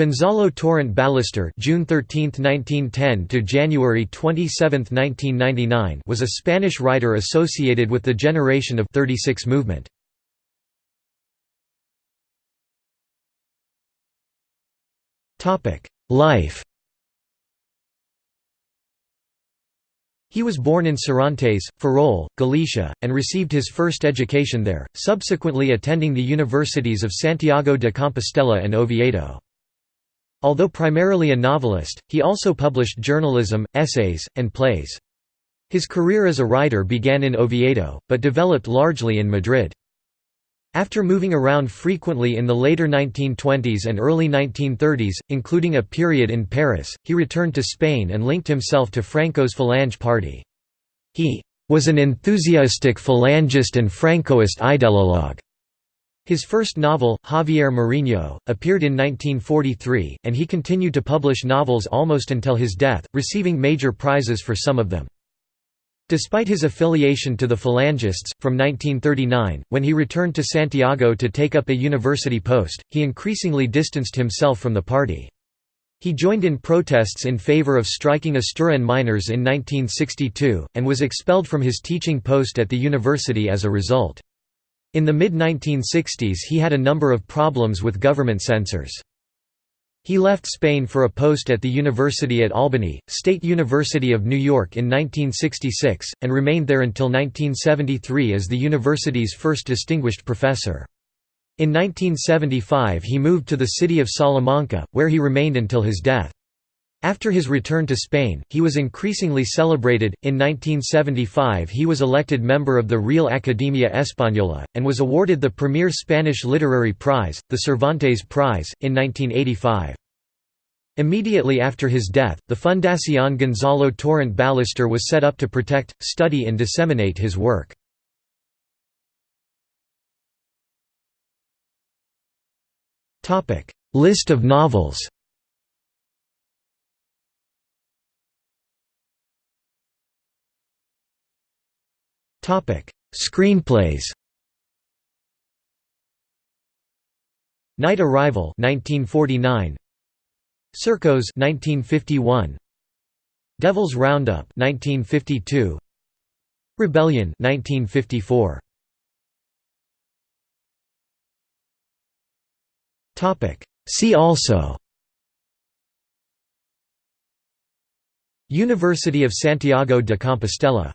Gonzalo Torrente Ballester June 13, 1910 to January 27, 1999 was a Spanish writer associated with the Generation of 36 movement. Life He was born in Serantes, Ferrol, Galicia, and received his first education there, subsequently attending the universities of Santiago de Compostela and Oviedo. Although primarily a novelist, he also published journalism, essays, and plays. His career as a writer began in Oviedo, but developed largely in Madrid. After moving around frequently in the later 1920s and early 1930s, including a period in Paris, he returned to Spain and linked himself to Franco's Falange party. He was an enthusiastic Falangist and Francoist ideologue. His first novel, Javier Mariño, appeared in 1943, and he continued to publish novels almost until his death, receiving major prizes for some of them. Despite his affiliation to the Falangists, from 1939, when he returned to Santiago to take up a university post, he increasingly distanced himself from the party. He joined in protests in favor of striking Asturian miners in 1962, and was expelled from his teaching post at the university as a result. In the mid-1960s he had a number of problems with government censors. He left Spain for a post at the University at Albany, State University of New York in 1966, and remained there until 1973 as the university's first distinguished professor. In 1975 he moved to the city of Salamanca, where he remained until his death. After his return to Spain, he was increasingly celebrated. In 1975, he was elected member of the Real Academia Española, and was awarded the premier Spanish literary prize, the Cervantes Prize, in 1985. Immediately after his death, the Fundación Gonzalo Torrente Ballester was set up to protect, study, and disseminate his work. List of novels Screenplays Night Arrival 1949 Circos 1951 Devil's Roundup 1952 Rebellion 1954 Topic. See also University of Santiago de Compostela